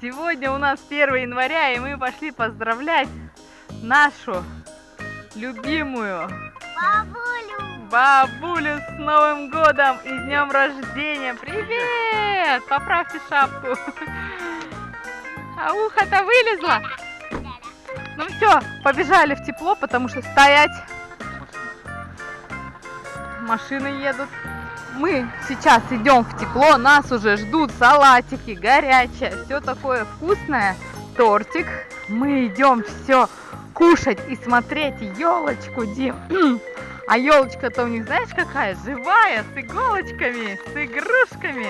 Сегодня у нас 1 января, и мы пошли поздравлять нашу любимую Бабулю! бабулю с Новым годом и днем рождения. Привет! Поправьте шапку. А ухо-то вылезло. Ну все, побежали в тепло, потому что стоять. Машины едут. Мы сейчас идем в тепло, нас уже ждут салатики, горячее, все такое вкусное, тортик. Мы идем все кушать и смотреть елочку, Дим. А елочка-то у них, знаешь, какая? Живая, с иголочками, с игрушками.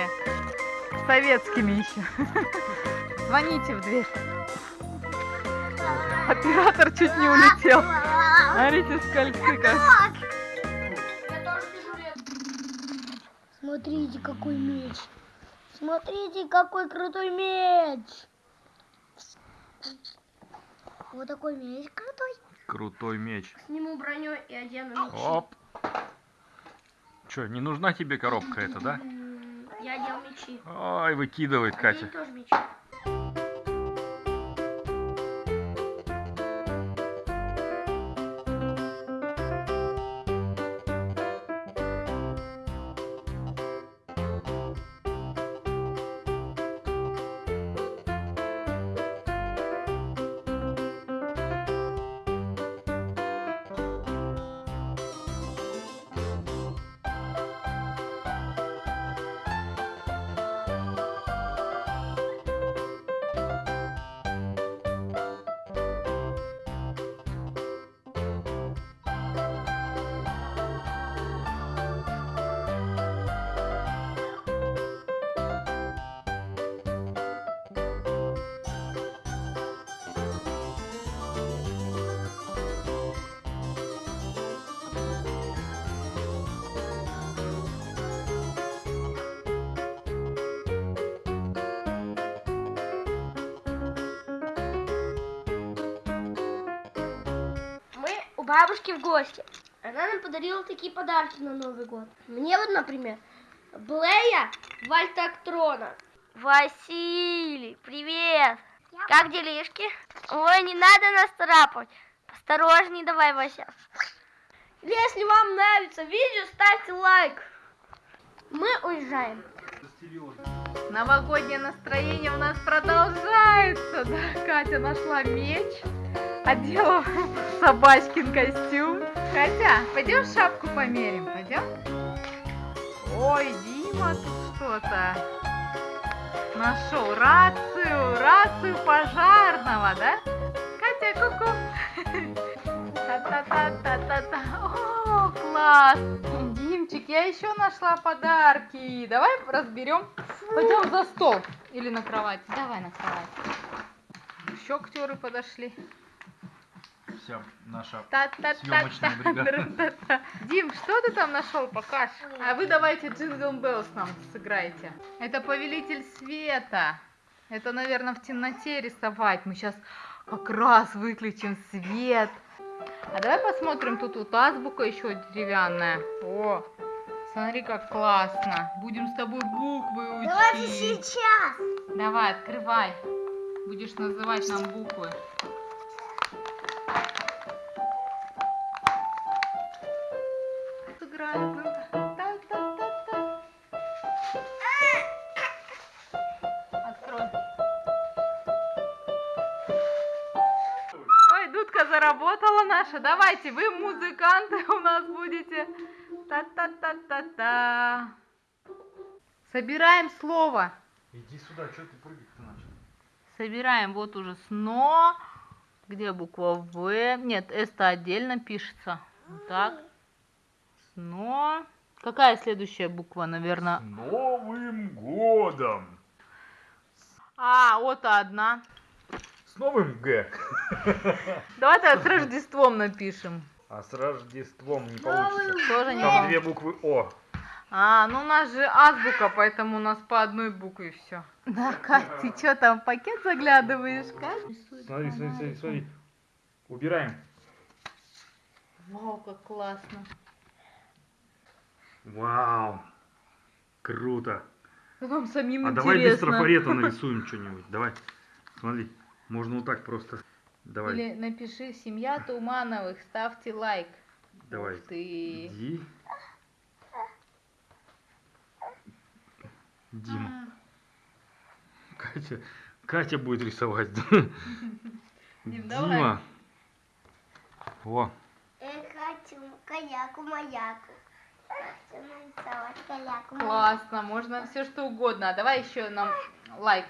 Советскими еще. Звоните в дверь. Оператор чуть не улетел. Смотрите, скользы как. Смотрите, какой меч! Смотрите, какой крутой меч! Вот такой меч крутой. Крутой меч. Сниму броню и одену меч. Оп. Че, не нужна тебе коробка эта, да? Я одел мечи. Ой, выкидывает Катя. Бабушки в гости. Она нам подарила такие подарки на Новый год. Мне вот, например, Блея Вальтактрона. Василий, привет! Как делишки? Ой, не надо нас царапать. Осторожней давай, Вася. Если вам нравится видео, ставьте лайк. Мы уезжаем. Новогоднее настроение у нас продолжается. Да, Катя нашла меч, одела собачкин костюм. Катя, пойдем шапку померим, пойдем? Ой, Дима тут что-то нашел. Рацию, рацию пожарного, да? Катя, ку-ку. Та-та-та-та-та-та. О, класс. Димчик, я еще нашла подарки. Давай разберем. Пойдем за стол или на кровать. Давай на кровать. Еще актеры подошли. Вся наша Та-та-та-та. Съемочная бригада. Дим, что ты там нашел? Покаж. А вы давайте Jingle Bells нам сыграйте. Это Повелитель Света. Это, наверное, в темноте рисовать. Мы сейчас как раз выключим свет. А давай посмотрим, тут вот азбука еще деревянная. О, смотри, как классно. Будем с тобой буквы учить. сейчас. Давай, открывай. Будешь называть нам буквы. Заработала наша. Давайте, вы музыканты у нас будете. Та-та-та-та-та. Собираем слово. Иди сюда, что ты прыгать-то начал? Собираем вот уже сно. Где буква В? Нет, S-то отдельно пишется. Вот Так. Сно. Какая следующая буква, наверное? Новым годом! А, вот одна. С новым Г. Давай тогда с Рождеством напишем. А с Рождеством не получится. Тоже не Там две буквы О. А, ну у нас же азбука, поэтому у нас по одной букве все. Да, Кать, ты что там в пакет заглядываешь, Кать? Смотри, смотри, смотри, смотри. Убираем. Вау, как классно. Вау. Круто. Нам самим А давай без интересно. трафарета нарисуем что-нибудь. Давай. Смотри. Можно вот так просто. Давай. Или напиши «Семья Тумановых», ставьте лайк. Давай. Ух ты. Иди. Дима. Катя. Катя будет рисовать. Дим, давай. Дима. Во. Я хочу каяку-маяку. Хочу нарисовать каяку Классно, можно все что угодно. А давай еще нам лайк.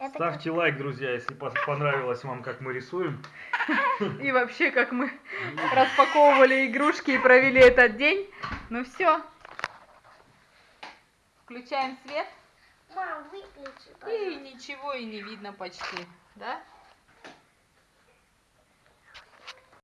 Это Ставьте лайк, друзья, если понравилось вам, как мы рисуем. И вообще, как мы распаковывали игрушки и провели этот день. Ну все. Включаем свет. Мам, выключи, И ничего и не видно почти. Да?